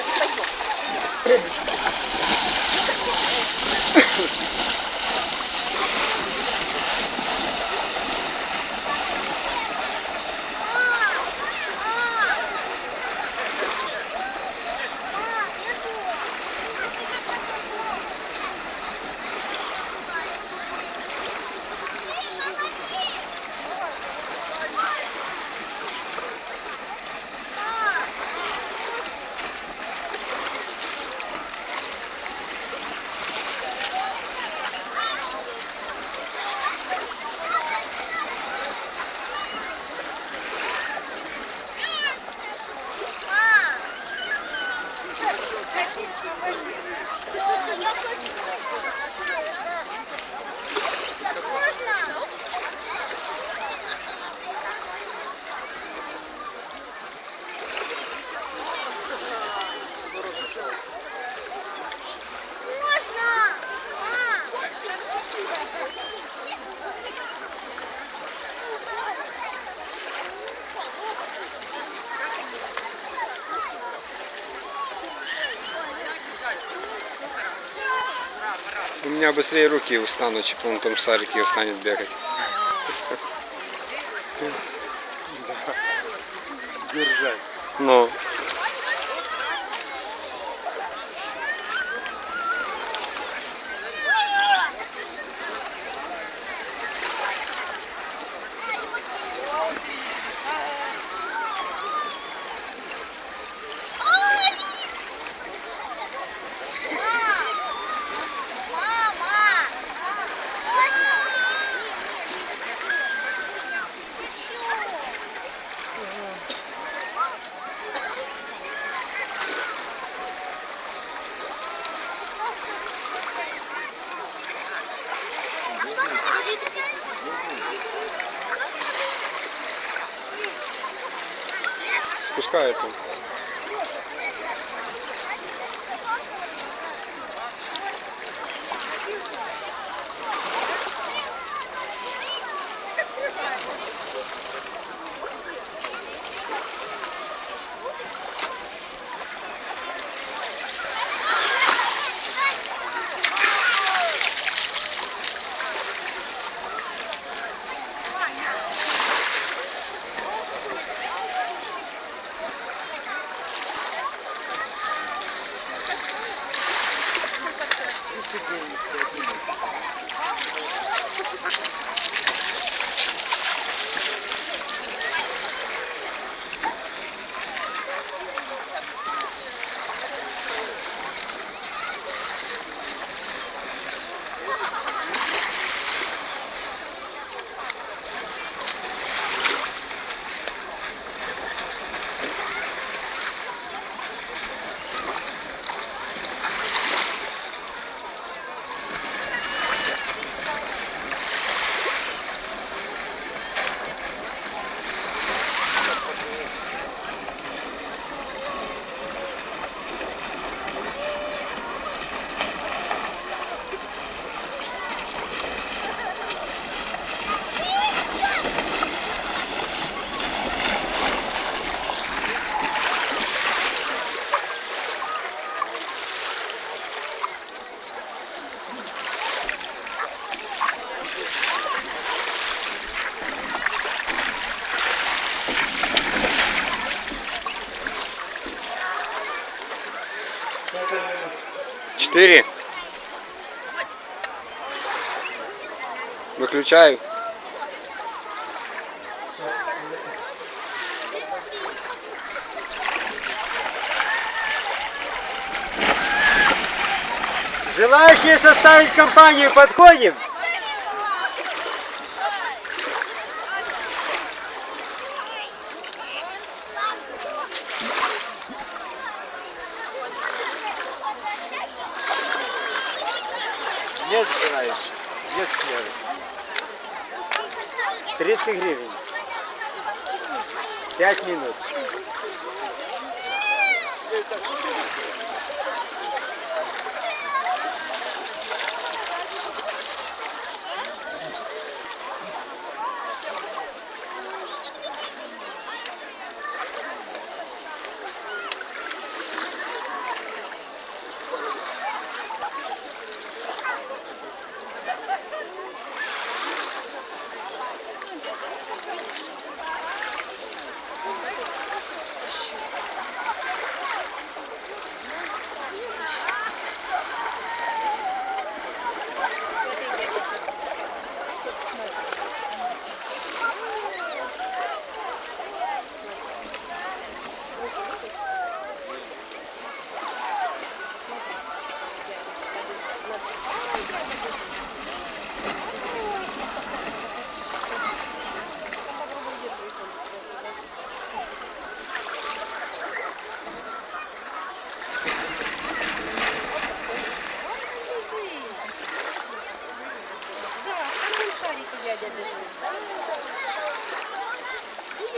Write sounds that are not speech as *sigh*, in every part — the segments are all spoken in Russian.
Pode, pode. Можно? У меня быстрее руки устанут, чем он в том шарике устанет бегать. *laughs* Держать. Ну. Спускает он. Четыре. Выключаю. Желающие составить компанию подходим? 30 гривен. 5 минут.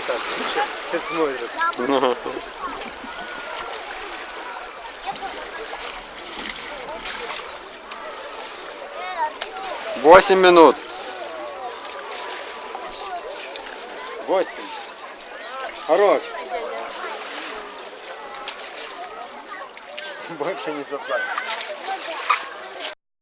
так. Все, смотрят. Восемь минут. Восемь. Хорош. Больше не заплатишь.